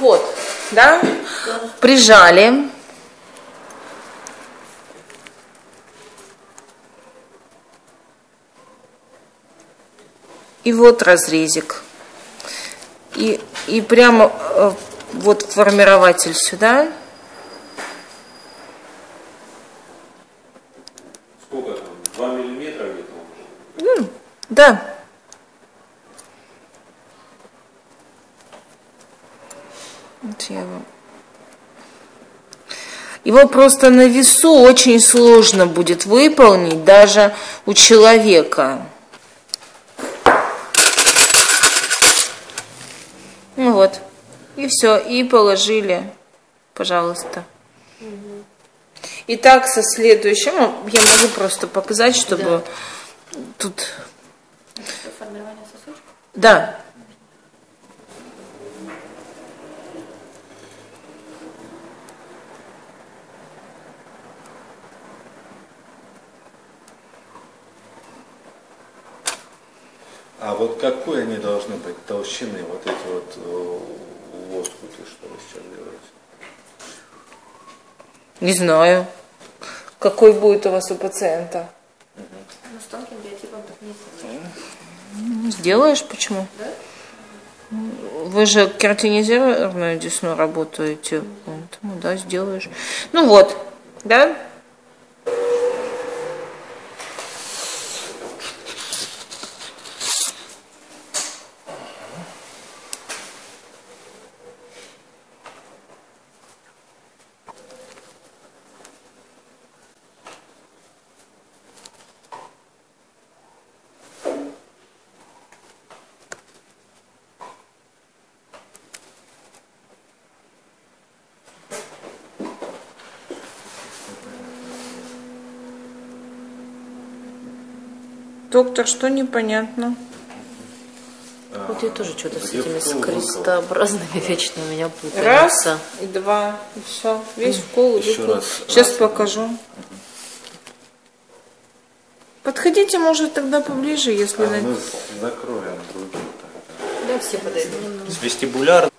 вот, да, прижали. И вот разрезик. И, и прямо э, вот формирователь сюда. Сколько там? 2 миллиметра где-то? М, Да. Вот я вам- Его просто на весу очень сложно будет выполнить даже у человека. Ну вот. И все. И положили. Пожалуйста. Итак, со следующим. ну, Я могу просто показать, чтобы тут Формирование сосочка. да. А вот какой они должны быть толщины, вот эти вот э, лоскуты, что вы сейчас делаете? Не знаю. Какой будет у вас у пациента? Ну, с тонким биотипом так не сделаешь. Ну, Сделаешь, почему? Вы же кератинизированную десну работаете, поэтому, да, сделаешь. Ну вот, да? Доктор, что непонятно? Вот я тоже что-то с этими вкол с крестообразными вечно у меня путаются. Раз и два, и все. Весь вкол и раз. Сейчас Раз. покажу. Подходите, может, тогда поближе, если... А на- мы закроем другие. Да, все подойдут. С вестибуляр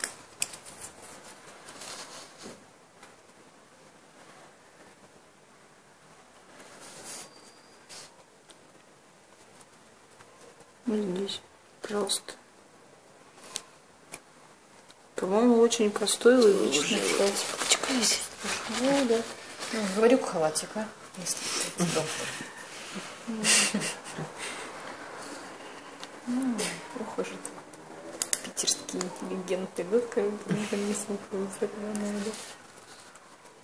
Вот здесь, пожалуйста. По-моему, очень простой, логичный. Ну, да. Ну, говорю, халатик, а? Если ты доктор. Ну, это питерские интеллигенты, да, как не слухаются, надо.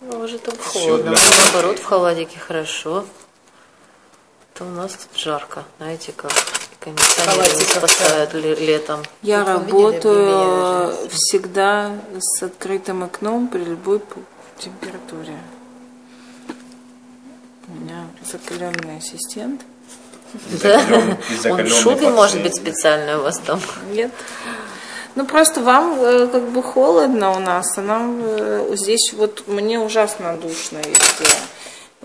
Ну, уже там холодно, наоборот, в халатике хорошо. То у нас тут жарко, знаете как. Поставят ле- летом. Я видели работаю всегда с открытым окном при любой температуре. У меня закаленный ассистент. Да? Он в шубе, может быть, специально у вас там. Нет. Ну просто вам э, как бы холодно у нас, а нам э, здесь вот мне ужасно душно везде.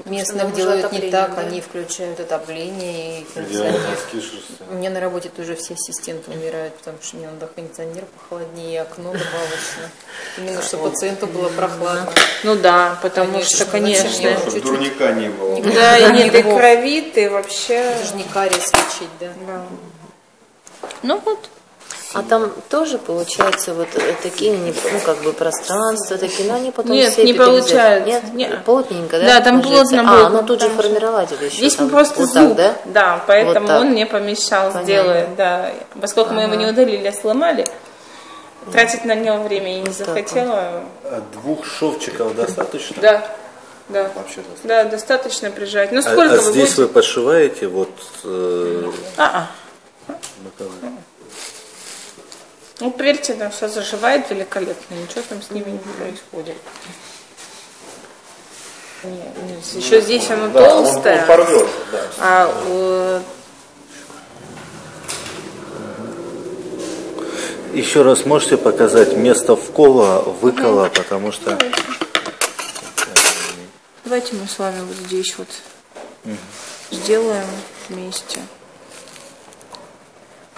Местных делают не так, да? они включают отопление и кондиционер. меня на работе тоже все ассистенты умирают, потому что мне надо кондиционер похолоднее, окно добавочно. Именно, чтобы пациенту было прохладно. Ну да, потому Конечно, что, конечно. Чтобы чуть-чуть. дурника не было. Да, и не ты Грибов. кровит, и вообще. Это же не кариес лечить, да. Да. Ну вот. А там тоже получается вот э, такие, ну как бы пространства такие, но они потом Нет, все не получается. Нет, Не. плотненько, да? Да, там ложится? плотно А, будет, ну тут же формирователь еще. Здесь там. просто вот зуб, так, да? поэтому Вот он не помещал, Понятно. сделает, да. Поскольку мы его не удалили, а сломали, тратить на него время я не так захотела. А двух шовчиков достаточно? Да, да. Вообще достаточно. Да, достаточно прижать. Ну А, сколько а вы здесь будете? вы подшиваете вот э, А, а. боковые? Ну, поверьте, там все заживает великолепно, ничего там с ними не происходит. еще здесь оно Да, он- толстое, Он, порвется, да. а э, Еще раз можете показать место вкола, выкола, потому что давайте мы с вами вот здесь вот сделаем вместе.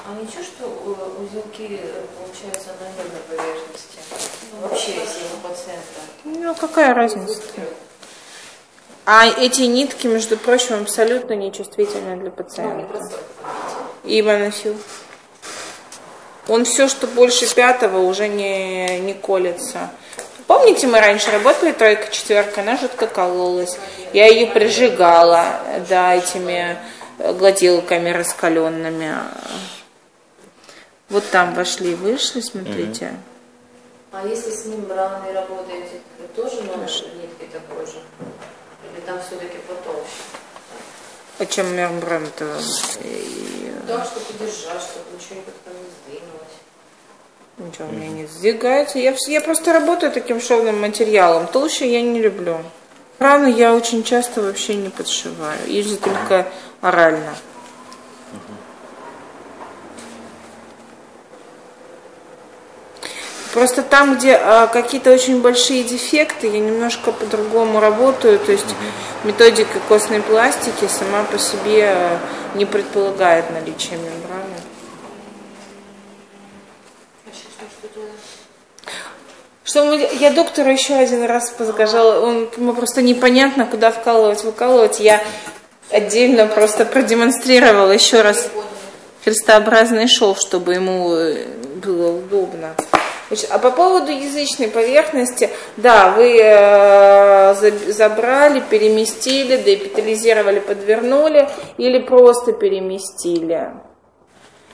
А ничего, что э, узелки э, получаются на нервной поверхности? Ну, Вообще, если у пациента. Ну, какая разница? А эти нитки, между прочим, абсолютно не чувствительны для Ну, пациента. просто. И носил. Он все, что больше пятого, уже не, не колется. Помните, мы раньше работали тройка, четверка, она жутко кололась. Я ее прижигала, да, этими э, гладилками раскаленными. Вот там вошли и вышли, смотрите. А если с мембраной работаете, то тоже можно нитки такой же? Или там все-таки потолще? О чем мембрана-то? И- Да, чтобы держать, чтобы ничего как-то не сдвинулось. Ничего у меня не сдвигается. Я, я просто работаю таким шовным материалом. Толще я не люблю. Рану я очень часто вообще не подшиваю. Если только орально. Просто там, где а, какие-то очень большие дефекты, я немножко по-другому работаю. То есть методика костной пластики сама по себе а, не предполагает наличие мембраны. Что, мы, я доктору еще один раз сказала, он ему просто непонятно, куда вкалывать, выкалывать. Я отдельно просто продемонстрировала еще раз крестообразный шов, чтобы ему э, было удобно. Значит, а по поводу язычной поверхности, да, вы э, за- забрали, переместили, деэпитализировали, подвернули или просто переместили.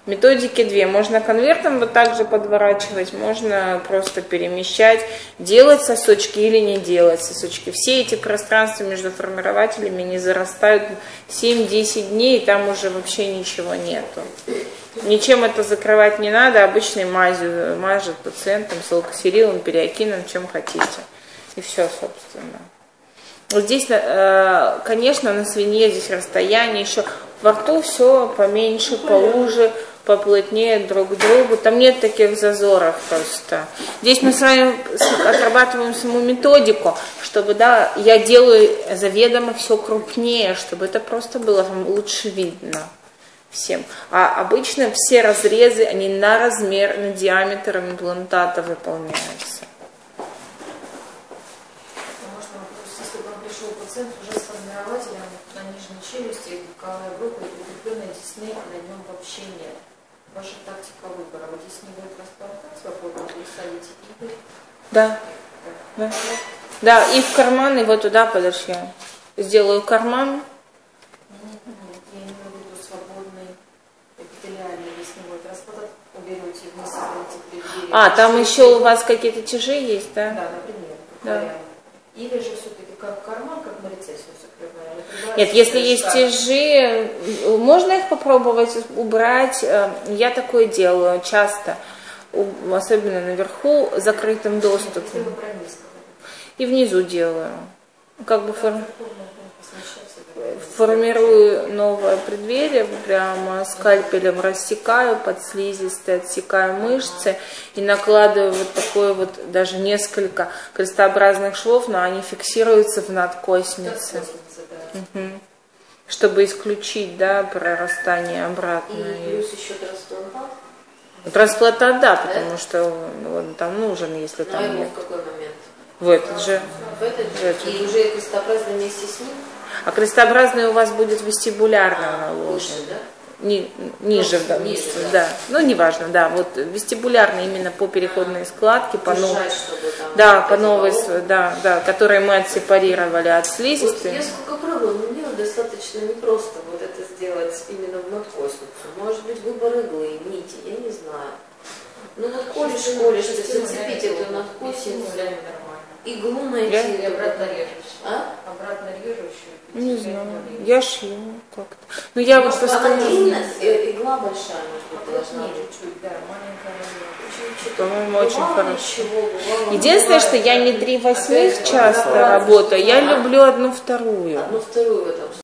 Методики две. Можно конвертом вот так же подворачивать, можно просто перемещать, делать сосочки или не делать сосочки. Все эти пространства между формирователями не зарастают 7-10 дней, и там уже вообще ничего нету. Ничем это закрывать не надо, обычной мазью мажет пациентом, салкосерилом, периокином, чем хотите. И все, собственно. Здесь, э, конечно, на свинье здесь расстояние еще. Во рту все поменьше, поуже, поплотнее друг к другу. Там нет таких зазоров просто. Здесь мы с вами отрабатываем саму методику, чтобы, да, я делаю заведомо все крупнее, чтобы это просто было там лучше видно всем. А обычно все разрезы, они на размер, на диаметр имплантата выполняются. Можно, допустим, если бы вам пришел пациент уже с формирователем на нижней челюсти, боковая группа и прикрепленная десны, а на нем вообще нет. Ваша тактика выбора. Вот здесь не будет трансплантация, попробуйте вы ставите игры. Да. Да. Да, и в карман его туда подошли. Сделаю карман. Нет, нет, я имею в виду свободный эпителиальный, будет расплата, уберете вниз. А, там еще у вас какие-то тяжи есть, да? Да, например, Да. вариант. Или же все-таки как карман, как мы рецессию закрываем. Нет, если есть тяжи, можно их попробовать убрать. Э, Я такое делаю часто, особенно наверху, закрытым доступом. И внизу делаю. Как бы форм- говорите. Формирую новое преддверие, прямо скальпелем рассекаю под слизистой, отсекаю мышцы и накладываю вот такое вот даже несколько крестообразных швов, но они фиксируются в надкоснице, Мгм. чтобы исключить, да, прорастание обратно. И плюс еще трансплантат. Трансплантат, да, потому что он там нужен, если А там ему нет. в какой момент? В этот же. В этот же? И уже крестообразно вместе с ним? А крестообразный у вас будет вестибулярно А, наложен. выше, да? Ни- ниже в данном ниже, случае, да. да. Ну, неважно, да. Вот вестибулярно именно по переходной складке, по новой, Держать, там... да, вот по новой, да, да, которые мы отсепарировали от Вот слизистой. я сколько пробовала, но мне вот достаточно непросто вот это сделать именно в надкосницу. Может быть, выбор иглы, нити, я не знаю. Ну вот колешь, колешь, ты зацепить эту надкосницу, иглу найти. Я- эту. обратно режешь. А? Не знаю, я шью как-то. Ну, я вот постоянно, э, игла большая, может быть, должна быть. чуть-чуть, да, маленькая. По-моему, очень хорошо. Единственное, что я не три восьмых часто работаю, я люблю одну вторую. Одну вторую